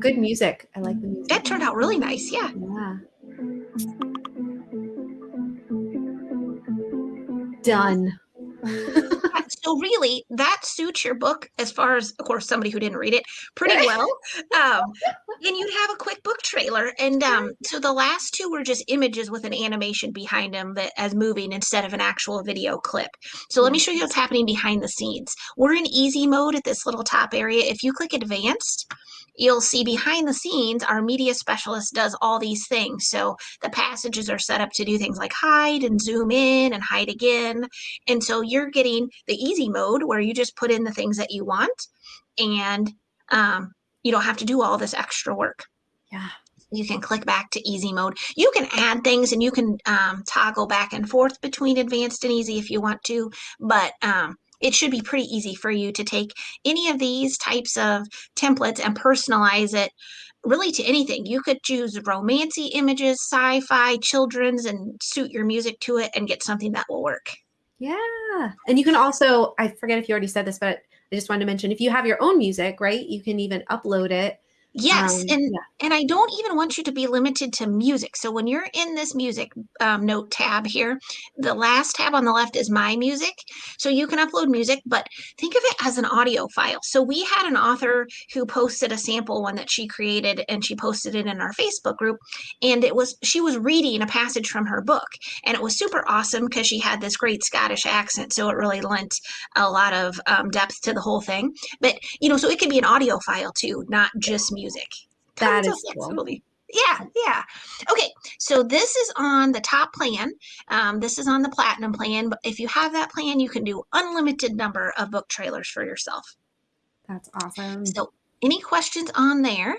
Good music. I like the music. That turned out really nice, yeah. Yeah. Done. So really, that suits your book as far as, of course, somebody who didn't read it pretty well. Um, and you'd have a quick book trailer. And um, so the last two were just images with an animation behind them that as moving instead of an actual video clip. So let me show you what's happening behind the scenes. We're in easy mode at this little top area. If you click advanced, you'll see behind the scenes, our media specialist does all these things. So the passages are set up to do things like hide and zoom in and hide again. And so you're getting the easy mode where you just put in the things that you want and um, you don't have to do all this extra work. Yeah. You can click back to easy mode. You can add things and you can um, toggle back and forth between advanced and easy if you want to, but um, it should be pretty easy for you to take any of these types of templates and personalize it really to anything. You could choose romancy images, sci-fi, children's, and suit your music to it and get something that will work. Yeah. And you can also, I forget if you already said this, but I just wanted to mention if you have your own music, right? You can even upload it. Yes, Um, and yeah. and I don't even want you to be limited to music. So when you're in this music um, note tab here, the last tab on the left is my music. So you can upload music, but think of it as an audio file. So we had an author who posted a sample one that she created and she posted it in our Facebook group. And it was she was reading a passage from her book. And it was super awesome because she had this great Scottish accent. So it really lent a lot of um, depth to the whole thing. But you know, so it could be an audio file too, not just music. That Tons of is cool. Yeah, yeah. Okay, so this is on the top plan. Um, this is on the platinum plan. But if you have that plan, you can do unlimited number of book trailers for yourself. That's awesome. So, any questions on there?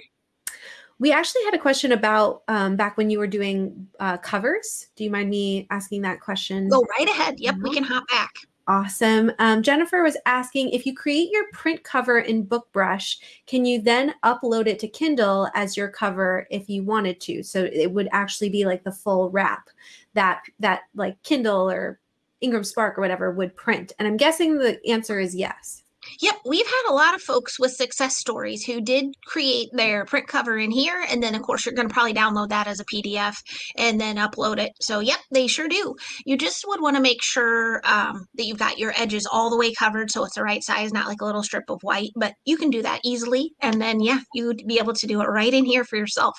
We actually had a question about um, back when you were doing uh, covers. Do you mind me asking that question? Go right ahead. Yep, we Mhm. can hop back. Awesome. Um, Jennifer was asking if you create your print cover in BookBrush, can you then upload it to Kindle as your cover if you wanted to? So it would actually be like the full wrap that that like Kindle or IngramSpark or whatever would print. And I'm guessing the answer is yes. Yep, we've had a lot of folks with success stories who did create their print cover in here, and then of course you're going to probably download that as a PDF and then upload it. So yep, they sure do. You just would want to make sure um, that you've got your edges all the way covered so it's the right size, not like a little strip of white. But you can do that easily, and then yeah, you'd be able to do it right in here for yourself.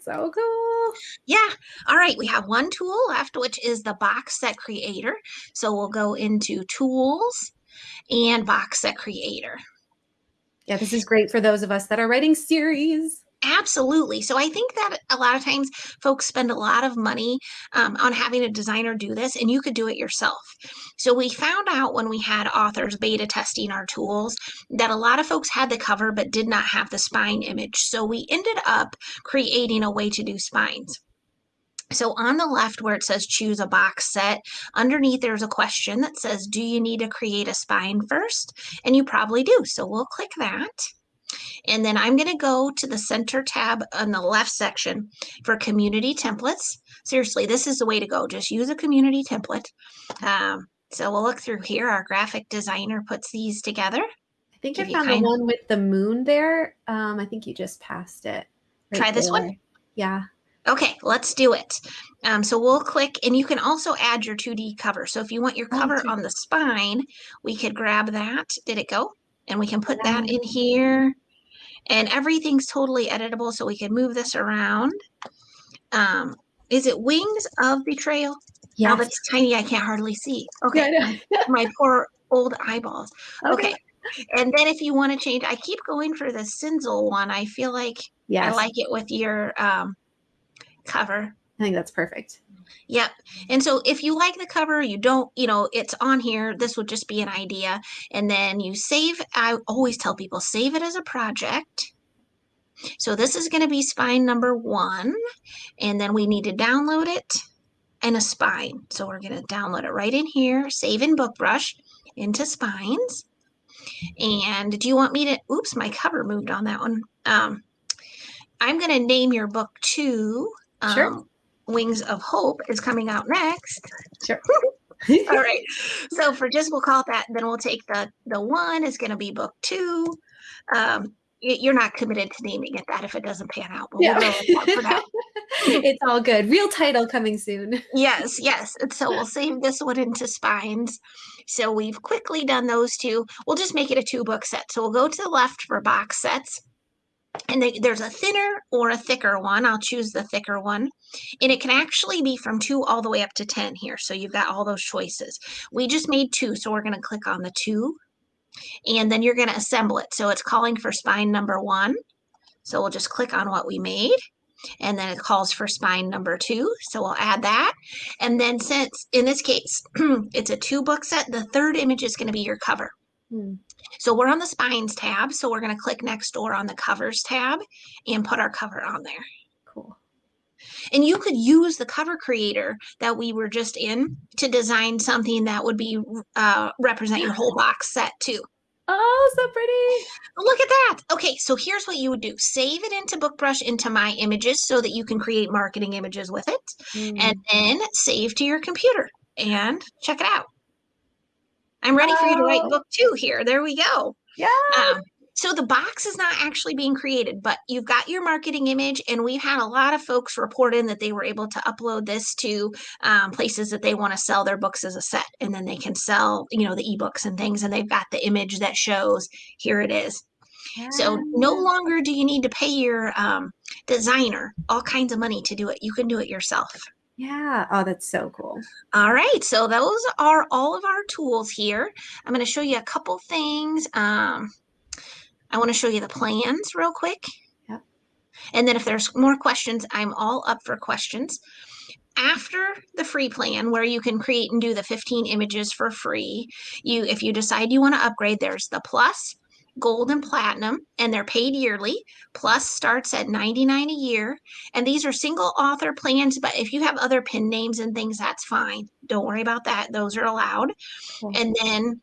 So cool. Yeah. All right. We have one tool left, which is the box set creator. So we'll go into tools and box set creator. Yeah, this is great for those of us that are writing series. Absolutely. So I think that a lot of times folks spend a lot of money um, on having a designer do this, and you could do it yourself. So we found out when we had authors beta testing our tools that a lot of folks had the cover but did not have the spine image. So we ended up creating a way to do spines. So on the left where it says choose a box set, underneath there's a question that says, do you need to create a spine first? And you probably do. So we'll click that. And then I'm going to go to the center tab on the left section for community templates. Seriously, this is the way to go. Just use a community template. Um, so we'll look through here. Our graphic designer puts these together. I think Give I you found the one with the moon there. Um, I think you just passed it. Try this one? Yeah. Okay, let's do it. Um, so we'll click, and you can also add your 2D cover. So if you want your Oh, cover on the spine, we could grab that. Did it go? And we can put that in here. And everything's totally editable, so we can move this around. Um, is it Wings of Betrayal? Yes. that's tiny, I can't hardly see. Okay, my poor old eyeballs. Okay. And then if you want to change, I keep going for the Cinzel one. I feel like Yes. I like it with your um, cover. I think that's perfect. Yep. And so if you like the cover, you don't, you know, it's on here. This would just be an idea. And then you save, I always tell people save it as a project. So this is going to be spine number one. And then we need to download it and a spine. So we're going to download it right in here, save in BookBrush into spines. And do you want me to, oops, my cover moved on that one. Um, I'm going to name your book two. Um, Sure. Wings of Hope is coming out next. Sure. All right. So for just we'll call it that. Then we'll take the the one is going to be book two. Um, you're not committed to naming it that if it doesn't pan out. But Yeah. we'll go that it's all good. Real title coming soon. Yes, yes. And so we'll save this one into spines. So we've quickly done those two. We'll just make it a two book set. So we'll go to the left for box sets. And they, there's a thinner or a thicker one. I'll choose the thicker one. And it can actually be from two all the way up to 10 here. So you've got all those choices. We just made two. So we're going to click on the two. And then you're going to assemble it. So it's calling for spine number one. So we'll just click on what we made. And then it calls for spine number two. So we'll add that. And then since in this case, it's a two book set, the third image is going to be your cover. Hmm. So we're on the spines tab. So we're going to click next door on the covers tab and put our cover on there. Cool. And you could use the cover creator that we were just in to design something that would be uh, represent your whole box set too. Oh, so pretty. Look at that. Okay, so here's what you would do. Save it into BookBrush into My Images so that you can create marketing images with it. Mm. And then save to your computer and check it out. I'm ready for you to write book two here. There we go. yeah. Um, so the box is not actually being created, but you've got your marketing image, and we've had a lot of folks report in that they were able to upload this to um, places that they want to sell their books as a set, and then they can sell, you know, the ebooks and things, and they've got the image that shows here it is. So no longer do you need to pay your um, designer all kinds of money to do it. You can do it yourself. Yeah. Oh, that's so cool. All right, so those are all of our tools here. I'm going to show you a couple things. Um, I want to show you the plans real quick. Yep. And then if there's more questions, I'm all up for questions. After the free plan where you can create and do the 15 images for free, you if you decide you want to upgrade, there's the plus, gold and platinum, and they're paid yearly. Plus starts at 99 a year. And these are single author plans, but if you have other pen names and things, that's fine. Don't worry about that. Those are allowed. And then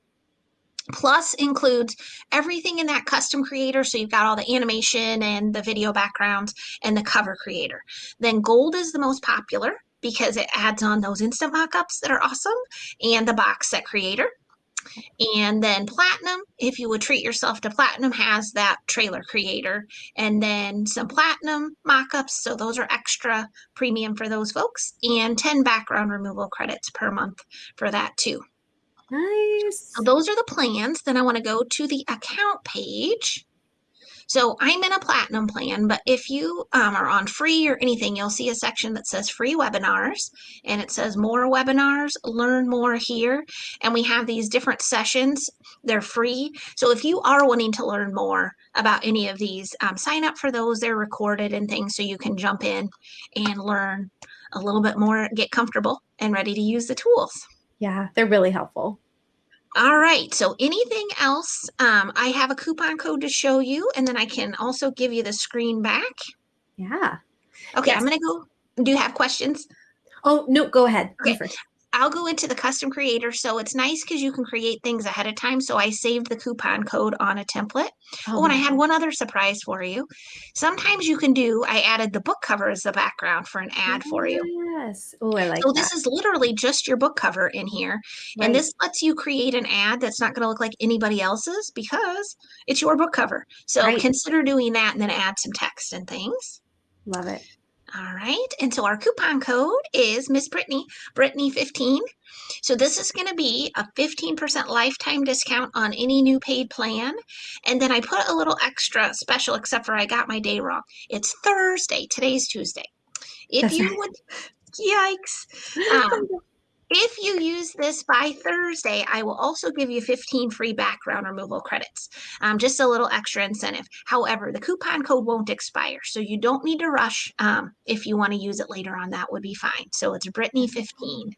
plus includes everything in that custom creator. So you've got all the animation and the video backgrounds and the cover creator. Then gold is the most popular because it adds on those instant mockups that are awesome and the box set creator. And then platinum, if you would treat yourself to platinum, has that trailer creator and then some platinum mockups. So those are extra premium for those folks and 10 background removal credits per month for that too. Nice. So those are the plans. Then I want to go to the account page. So I'm in a platinum plan, but if you um, are on free or anything, you'll see a section that says free webinars and it says more webinars, learn more here. And we have these different sessions. They're free. So if you are wanting to learn more about any of these, um, sign up for those. They're recorded and things so you can jump in and learn a little bit more, get comfortable and ready to use the tools. Yeah, they're really helpful. All right. So anything else? Um, I have a coupon code to show you, and then I can also give you the screen back. Yeah. Okay, Yes. I'm gonna go. Do you have questions? Oh, no, go ahead. Okay. first. I'll go into the custom creator. So it's nice because you can create things ahead of time. So I saved the coupon code on a template. Oh, oh and I had one other surprise for you. Sometimes you can do, I added the book cover as the background for an ad for you. Yes. Oh, I like So that. this is literally just your book cover in here. Right. And this lets you create an ad that's not going to look like anybody else's because it's your book cover. So Right. consider doing that and then add some text and things. love it. All right. And so our coupon code is Miss Brittany, Brittany 15. So this is going to be a 15% lifetime discount on any new paid plan. And then I put a little extra special, except for I got my day wrong. It's Thursday. Today's Tuesday. If That's you right. would, yikes. Um, If you use this by Thursday, I will also give you 15 free background removal credits. Um, just a little extra incentive. However, the coupon code won't expire, so you don't need to rush. Um, if you want to use it later on, that would be fine. So it's Brittany 15.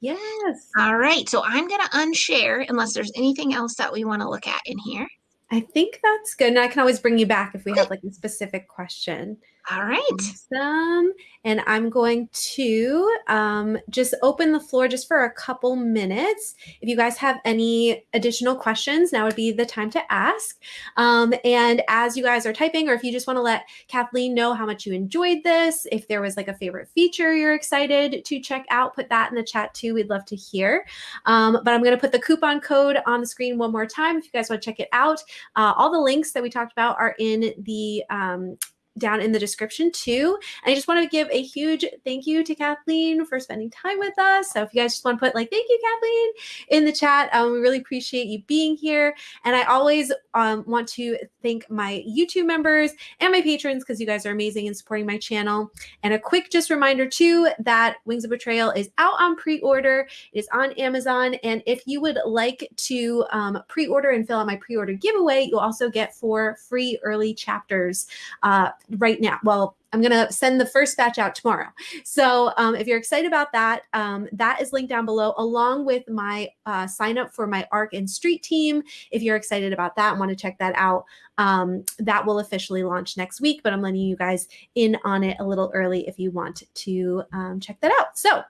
Yes. All right, so I'm going to unshare unless there's anything else that we want to look at in here. I think that's good. And I can always bring you back if we have like a specific question. All right. Awesome. And I'm going to um, just open the floor just for a couple minutes. If you guys have any additional questions, now would be the time to ask. Um, and as you guys are typing, or if you just want to let Kathleen know how much you enjoyed this, if there was like a favorite feature you're excited to check out, put that in the chat too. We'd love to hear. Um, but I'm going to put the coupon code on the screen one more time if you guys want to check it out. Uh, all the links that we talked about are in the um, down in the description too. And I just want to give a huge thank you to Kathleen for spending time with us. So if you guys just want to put like, thank you, Kathleen, in the chat, um, we really appreciate you being here. And I always um, want to thank my YouTube members and my patrons because you guys are amazing in supporting my channel. And a quick just reminder too that Wings of Betrayal is out on pre-order. It is on Amazon. And if you would like to um, pre-order and fill out my pre-order giveaway, you'll also get four free early chapters uh, right now. Well, I'm going to send the first batch out tomorrow. So um, if you're excited about that, um, that is linked down below along with my uh, sign up for my ARC and Street team. If you're excited about that and want to check that out, um, that will officially launch next week, but I'm letting you guys in on it a little early if you want to um, check that out. So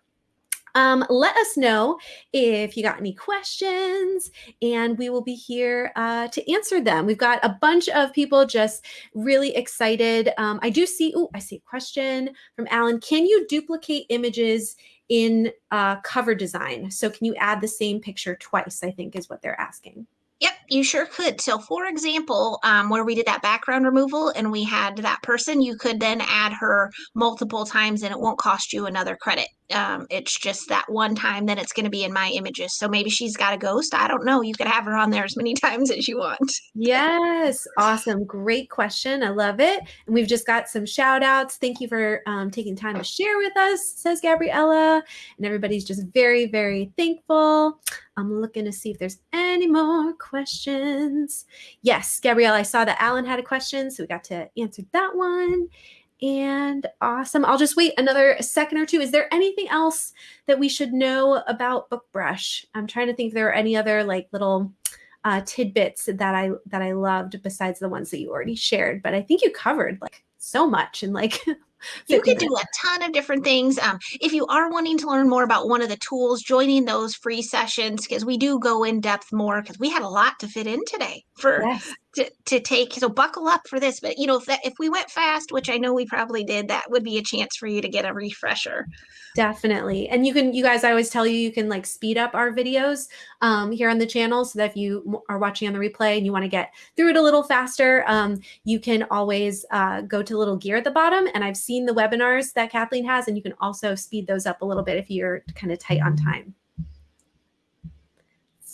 um, let us know if you got any questions, and we will be here uh, to answer them. We've got a bunch of people just really excited. Um, I do see, oh, I see a question from Alan. Can you duplicate images in uh, cover design? So can you add the same picture twice, I think is what they're asking. Yep, you sure could. So, for example, um, where we did that background removal and we had that person, you could then add her multiple times and it won't cost you another credit. Um, it's just that one time, then it's going to be in my images. So maybe she's got a ghost. I don't know. You could have her on there as many times as you want. Yes. Awesome. Great question. I love it. And we've just got some shout outs. Thank you for um, taking time to share with us, says Gabriella. And everybody's just very, very thankful. I'm looking to see if there's any more questions. Yes, Gabrielle, I saw that Alan had a question, so we got to answer that one. And awesome. I'll just wait another second or two. Is there anything else that we should know about BookBrush? I'm trying to think if there are any other like little uh, tidbits that I that I loved besides the ones that you already shared. But I think you covered like so much and like you can do a ton of different things. Um, if you are wanting to learn more about one of the tools, joining those free sessions, because we do go in depth more, because we had a lot to fit in today for yes to, to take so buckle up for this but you know if that if we went fast which i know we probably did that would be a chance for you to get a refresher. Definitely. And you can you guys i always tell you you can like speed up our videos um, here on the channel so that if you are watching on the replay and you want to get through it a little faster um, you can always uh, go to little gear at the bottom and i've seen the webinars that kathleen has and you can also speed those up a little bit if you're kind of tight on time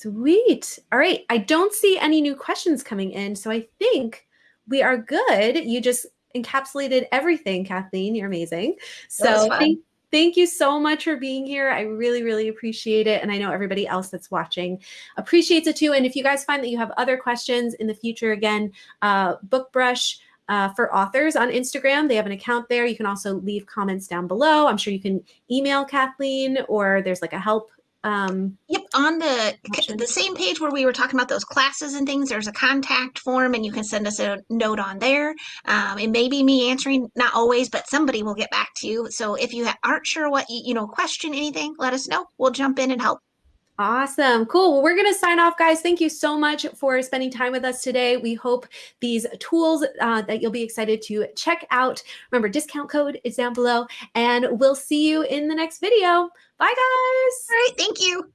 Sweet. All right. I don't see any new questions coming in. So I think we are good. You just encapsulated everything, Kathleen. You're amazing. So thank, thank you so much for being here. I really, really appreciate it. And I know everybody else that's watching appreciates it too. And if you guys find that you have other questions in the future, again, uh, BookBrush. Uh, for authors on Instagram. They have an account there. You can also leave comments down below. I'm sure you can email Kathleen or there's like a help um, yep, on the the same page where we were talking about those classes and things, there's a contact form, and you can send us a note on there. Um, it may be me answering, not always, but somebody will get back to you. So if you aren't sure what you, you know, question anything, let us know. We'll jump in and help. Awesome. Cool. Well, we're going to sign off, guys. Thank you so much for spending time with us today. We hope these tools uh, that you'll be excited to check out. Remember, discount code is down below, and we'll see you in the next video. Bye, guys. All right. Thank you.